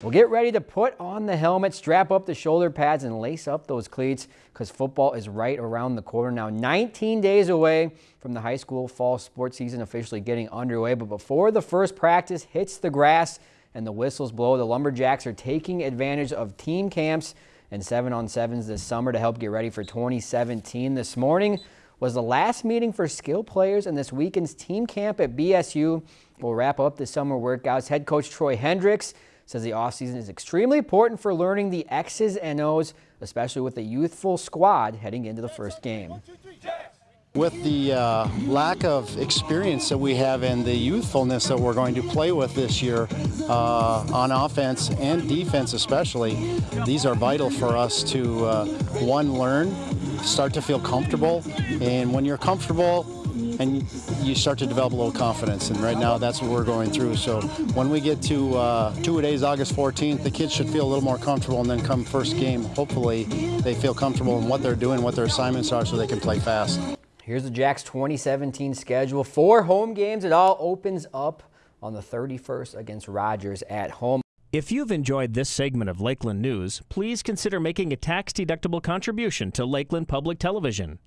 Well, get ready to put on the helmet, strap up the shoulder pads, and lace up those cleats because football is right around the corner now. 19 days away from the high school fall sports season officially getting underway. But before the first practice hits the grass and the whistles blow, the Lumberjacks are taking advantage of team camps and seven on sevens this summer to help get ready for 2017. This morning was the last meeting for skill players and this weekend's team camp at BSU will wrap up the summer workouts. Head coach Troy Hendricks says the offseason is extremely important for learning the X's and O's, especially with the youthful squad heading into the first game. With the uh, lack of experience that we have and the youthfulness that we're going to play with this year uh, on offense and defense especially, these are vital for us to, uh, one, learn, start to feel comfortable, and when you're comfortable, and you start to develop a little confidence. And right now, that's what we're going through. So when we get to uh, two days, August 14th, the kids should feel a little more comfortable. And then come first game, hopefully they feel comfortable in what they're doing, what their assignments are, so they can play fast. Here's the Jacks 2017 schedule. Four home games. It all opens up on the 31st against Rogers at home. If you've enjoyed this segment of Lakeland News, please consider making a tax-deductible contribution to Lakeland Public Television.